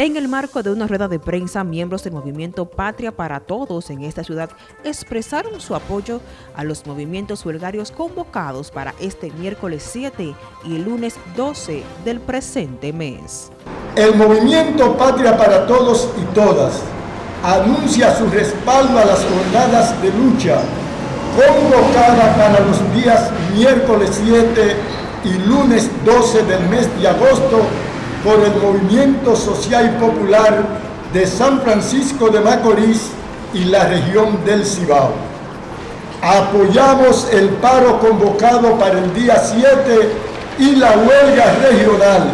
En el marco de una rueda de prensa, miembros del movimiento Patria para Todos en esta ciudad expresaron su apoyo a los movimientos huelgarios convocados para este miércoles 7 y lunes 12 del presente mes. El movimiento Patria para Todos y Todas anuncia su respaldo a las jornadas de lucha convocada para los días miércoles 7 y lunes 12 del mes de agosto por el Movimiento Social y Popular de San Francisco de Macorís y la región del Cibao. Apoyamos el paro convocado para el día 7 y la huelga regional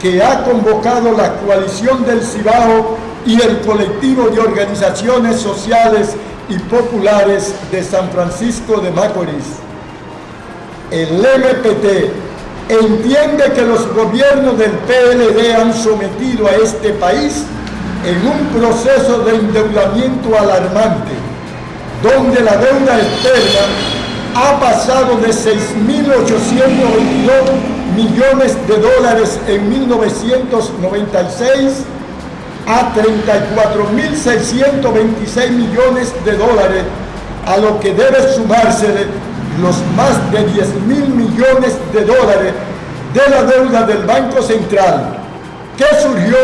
que ha convocado la coalición del Cibao y el colectivo de organizaciones sociales y populares de San Francisco de Macorís. El MPT entiende que los gobiernos del PLD han sometido a este país en un proceso de endeudamiento alarmante, donde la deuda externa ha pasado de 6.822 millones de dólares en 1996 a 34.626 millones de dólares, a lo que debe sumarse los más de 10 mil millones de dólares de la deuda del Banco Central, que surgió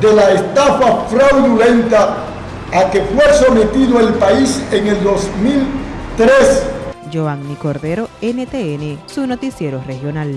de la estafa fraudulenta a que fue sometido el país en el 2003. Giovanni Cordero, NTN, su noticiero regional.